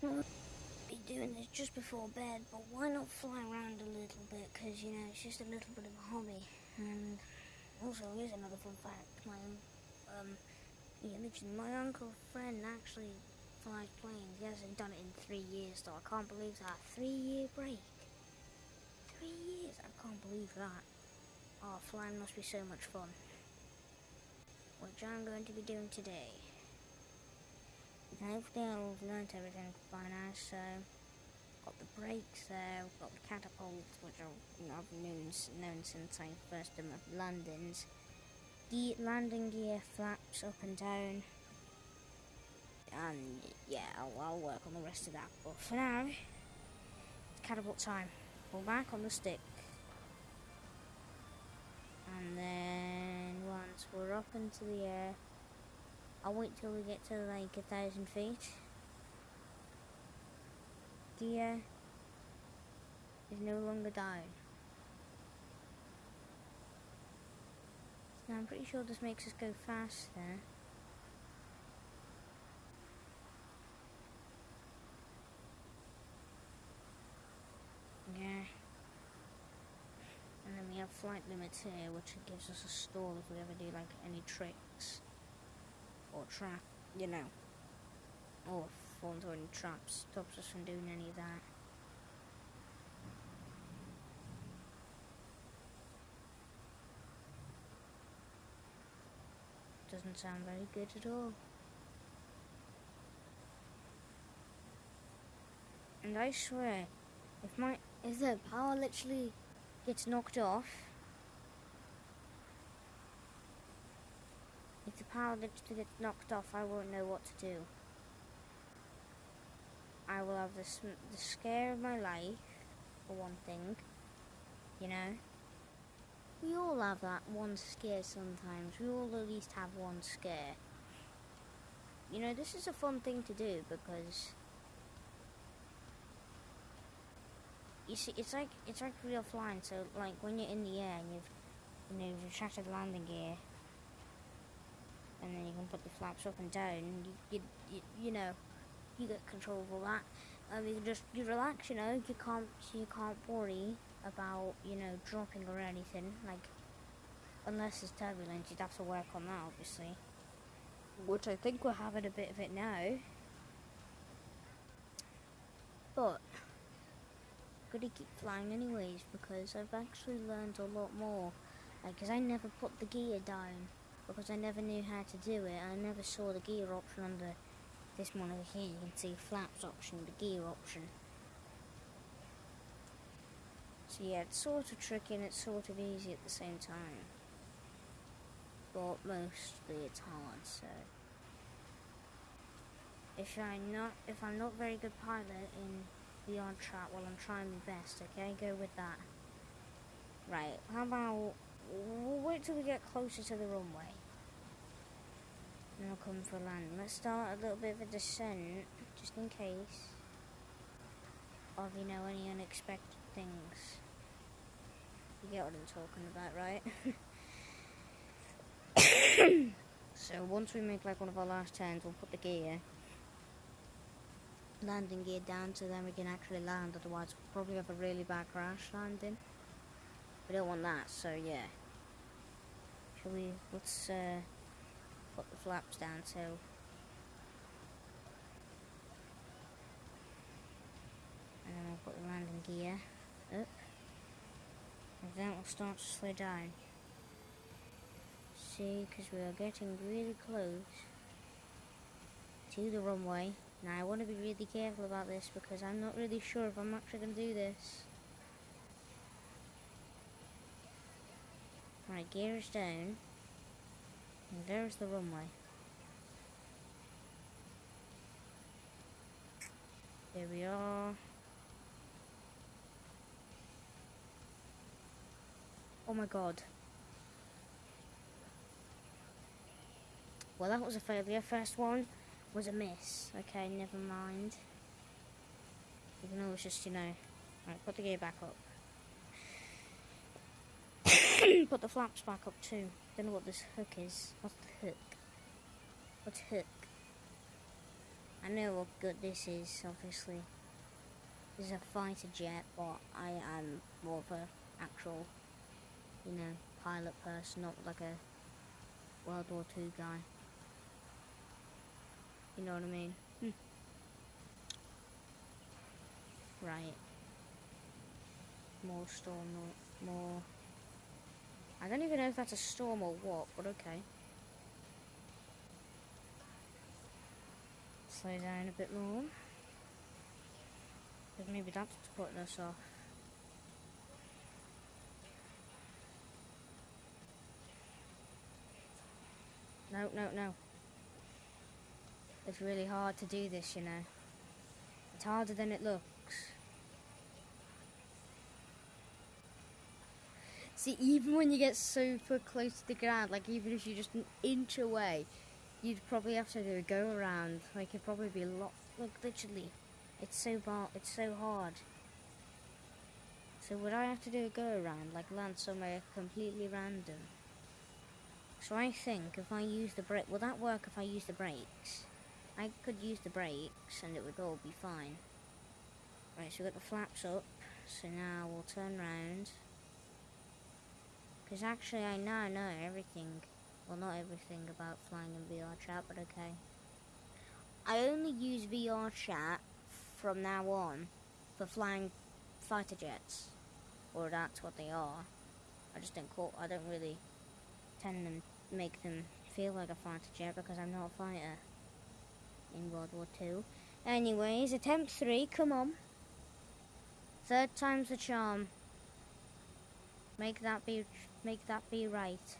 be doing this just before bed, but why not fly around a little bit? Because, you know, it's just a little bit of a hobby. And also, here's another fun fact. My, um, yeah, mentioned my uncle friend actually flies planes. He hasn't done it in three years, so I can't believe that. Three year break. Three years. I can't believe that. Oh, flying must be so much fun. Which I'm going to be doing today. Hopefully I've learned everything by now, so got the brakes there, got the catapults, which I've known, known since I first did my landings. The landing gear flaps up and down. And yeah, I'll, I'll work on the rest of that. But for now, it's catapult time. Pull back on the stick. And then once we're up into the air, I'll wait till we get to like a thousand feet. The air is no longer down. Now I'm pretty sure this makes us go faster. Yeah. And then we have flight limits here, which gives us a stall if we ever do like any tricks. Or trap, you know. Or fall into traps, stops us from doing any of that. Doesn't sound very good at all. And I swear, if my if the power literally gets knocked off, the power literally gets knocked off, I won't know what to do. I will have the, the scare of my life, for one thing, you know. We all have that one scare sometimes. We all at least have one scare. You know, this is a fun thing to do because you see, it's like it's like real flying. So, like when you're in the air and you've you know you've the landing gear, and put the flaps up and down. You you you, know, you get control of all that. Um, you just you relax. You know, you can't you can't worry about you know dropping or anything. Like unless it's turbulence, you'd have to work on that, obviously. Which I think we're having a bit of it now. But gonna keep flying anyways because I've actually learned a lot more. Because I never put the gear down because I never knew how to do it. I never saw the gear option under this monitor here. You can see flaps option, the gear option. So yeah, it's sort of tricky and it's sort of easy at the same time. But mostly it's hard, so if I'm not if I'm not very good pilot in the odd trap while I'm trying my best, okay? Go with that. Right, how about we'll wait till we get closer to the runway. And I'll come for land. Let's start a little bit of a descent, just in case of, you know, any unexpected things. You get what I'm talking about, right? so once we make like one of our last turns, we'll put the gear landing gear down so then we can actually land otherwise we'll probably have a really bad crash landing we don't want that so yeah. Shall we let's uh, put the flaps down so and then we'll put the landing gear up. And then we'll start to slow down. See because we are getting really close to the runway. Now I want to be really careful about this because I'm not really sure if I'm actually going to do this. Right, gear is down. And there's the runway. There we are. Oh my god. Well, that was a failure. First one was a miss. Okay, never mind. Even though it's just, you know... Right, put the gear back up. put the flaps back up too. Don't know what this hook is. What's the hook? What's hook? I know what good this is, obviously. This is a fighter jet, but I am more of a actual, you know, pilot person, not like a World War Two guy. You know what I mean? Hmm. Right. More storm, more. I don't even know if that's a storm or what, but okay. Slow down a bit more. Maybe that's what's putting us off. No, no, no. It's really hard to do this, you know. It's harder than it looks. See, even when you get super close to the ground, like even if you're just an inch away, you'd probably have to do a go around. Like it'd probably be a lot. Like literally, it's so bar. It's so hard. So would I have to do a go around, like land somewhere completely random? So I think if I use the brake, will that work if I use the brakes? I could use the brakes and it would all be fine. Right, so we've got the flaps up. So now we'll turn round. Because actually I now know everything. Well, not everything about flying in VR chat, but okay. I only use VR chat from now on for flying fighter jets. Or that's what they are. I just don't call, I don't really tend to make them feel like a fighter jet because I'm not a fighter in World War Two. Anyways, attempt three, come on. Third time's the charm. Make that be make that be right.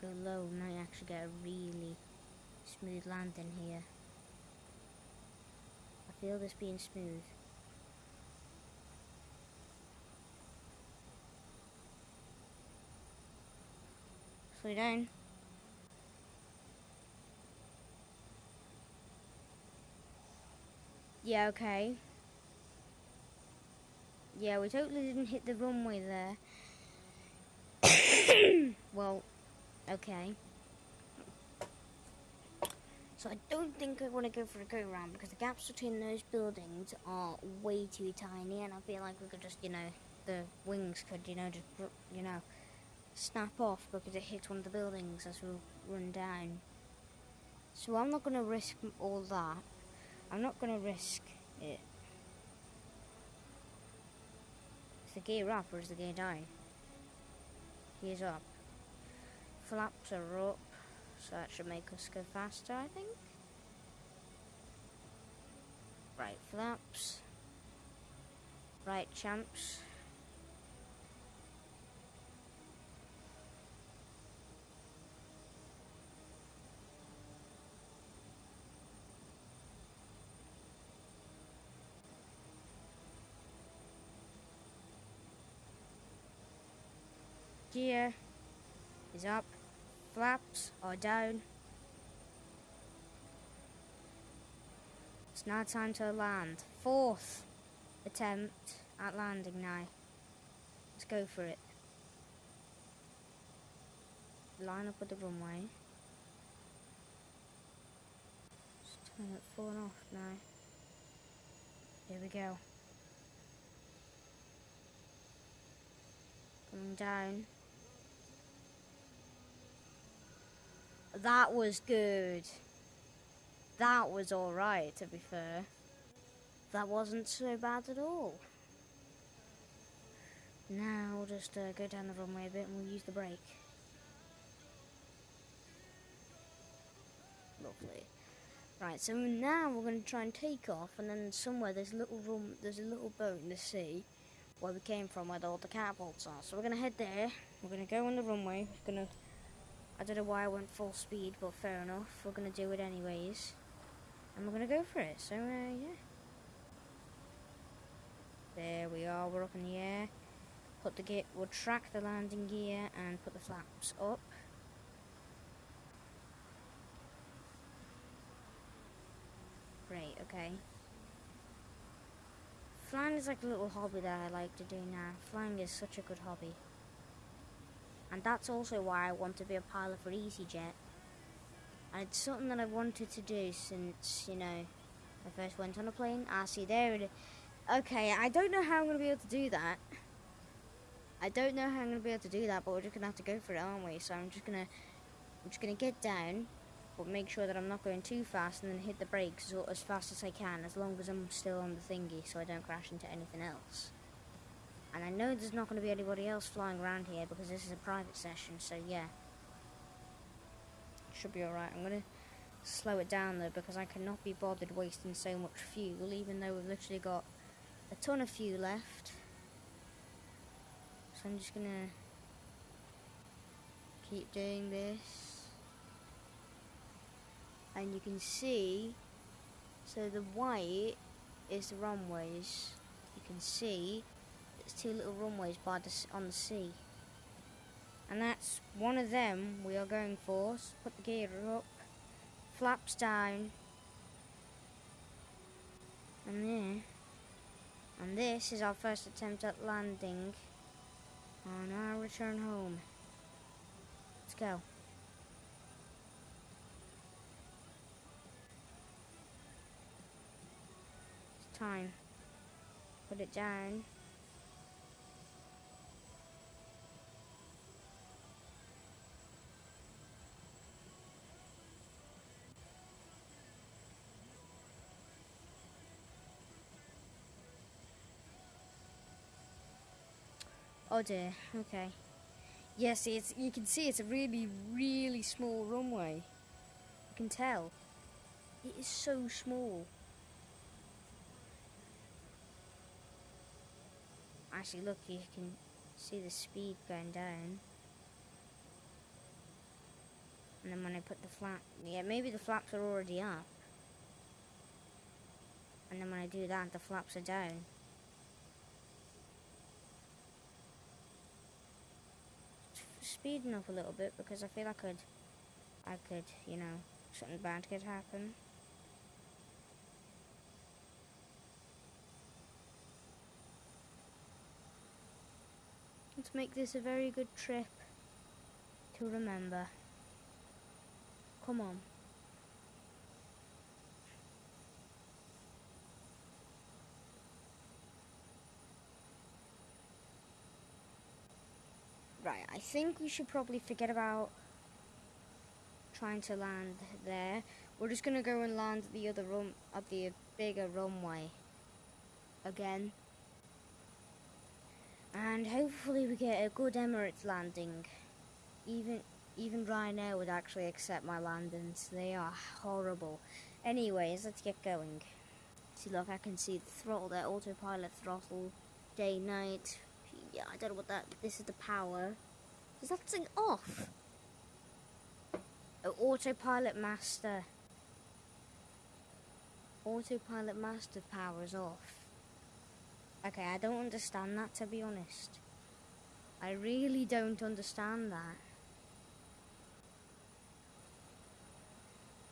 Go low, might actually get a really smooth landing here. I feel this being smooth. Slow down. Yeah, okay. Yeah, we totally didn't hit the runway there. well, okay. So I don't think I want to go for a go round because the gaps between those buildings are way too tiny and I feel like we could just, you know, the wings could, you know, just, you know, snap off because it hits one of the buildings as we run down. So I'm not going to risk all that. I'm not to risk it. Is the gear up or is the gear down? Gear's up. Flaps are up, so that should make us go faster, I think. Right, flaps. Right, champs. Gear is up, flaps are down. It's now time to land. Fourth attempt at landing now. Let's go for it. Line up with the runway. Just turn it falling off now. Here we go. Coming down. That was good. That was alright, to be fair. That wasn't so bad at all. Now we'll just uh, go down the runway a bit and we'll use the brake. Lovely. Right, so now we're going to try and take off, and then somewhere there's a little room, there's a little boat in the sea where we came from, where the all the catapults are. So we're going to head there. We're going to go on the runway. We're going to I don't know why I went full speed, but fair enough. We're going to do it anyways. And we're going to go for it. So, uh, yeah. There we are. We're up in the air. Put the gear, we'll track the landing gear and put the flaps up. Great, okay. Flying is like a little hobby that I like to do now. Flying is such a good hobby. And that's also why I want to be a pilot for EasyJet. And it's something that I've wanted to do since, you know, I first went on a plane. Ah, see, there it is. Okay, I don't know how I'm going to be able to do that. I don't know how I'm going to be able to do that, but we're just going to have to go for it, aren't we? So I'm just going to, I'm just going to get down, but make sure that I'm not going too fast and then hit the brakes as, as fast as I can, as long as I'm still on the thingy, so I don't crash into anything else. And I know there's not going to be anybody else flying around here because this is a private session, so yeah. Should be alright. I'm going to slow it down though because I cannot be bothered wasting so much fuel even though we've literally got a ton of fuel left. So I'm just going to keep doing this. And you can see, so the white is the runways. You can see two little runways by the, on the sea. And that's one of them we are going for. So put the gear up, flaps down, and there. And this is our first attempt at landing on our return home. Let's go. It's time. Put it down. Oh dear, okay. Yes, it's you can see it's a really, really small runway. You can tell. It is so small. Actually, look, you can see the speed going down. And then when I put the flap, yeah, maybe the flaps are already up. And then when I do that, the flaps are down. Speeding up a little bit because I feel I could, I could, you know, something bad could happen. Let's make this a very good trip to remember. Come on. Right, I think we should probably forget about trying to land there. We're just gonna go and land the other room at the bigger runway again. And hopefully we get a good Emirates landing. Even even Ryanair would actually accept my landings. They are horrible. Anyways, let's get going. See look I can see the throttle there, autopilot throttle, day, night, yeah, I don't know what that, this is the power. Is that thing off? Oh, autopilot master. Autopilot master power is off. Okay, I don't understand that to be honest. I really don't understand that.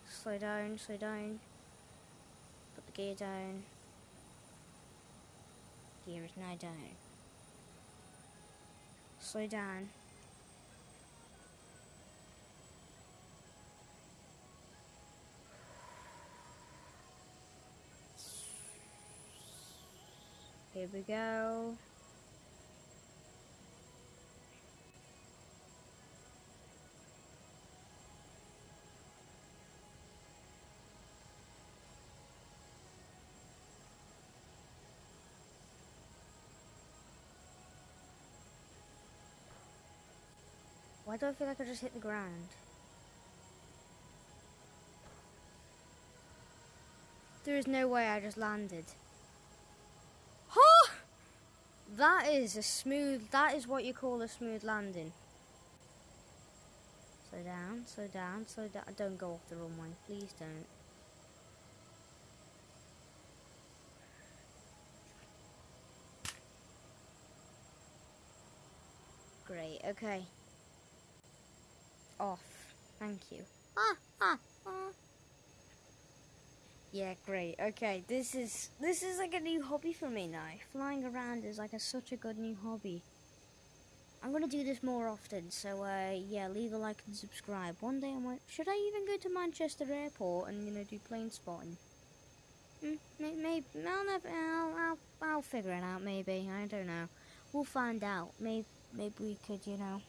Slow down, slow down. Put the gear down. Gear is now down. Slow down. Here we go. I feel like I just hit the ground? There is no way I just landed. Huh! That is a smooth, that is what you call a smooth landing. Slow down, slow down, slow down. Don't go off the runway, please don't. Great, okay off. Thank you. Ah, ah, ah. Yeah, great. Okay, this is this is like a new hobby for me now. Flying around is like a, such a good new hobby. I'm gonna do this more often. So uh, yeah, leave a like and subscribe. One day I might. Should I even go to Manchester Airport and you know do plane spotting? Mm, maybe I'll never. I'll, I'll I'll figure it out. Maybe I don't know. We'll find out. Maybe maybe we could you know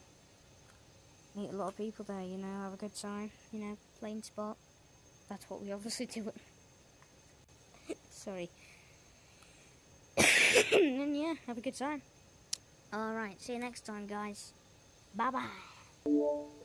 meet a lot of people there. You know, have a good time. You know, plane spot. That's what we obviously do. Sorry. and yeah, have a good time. Alright, see you next time, guys. Bye bye.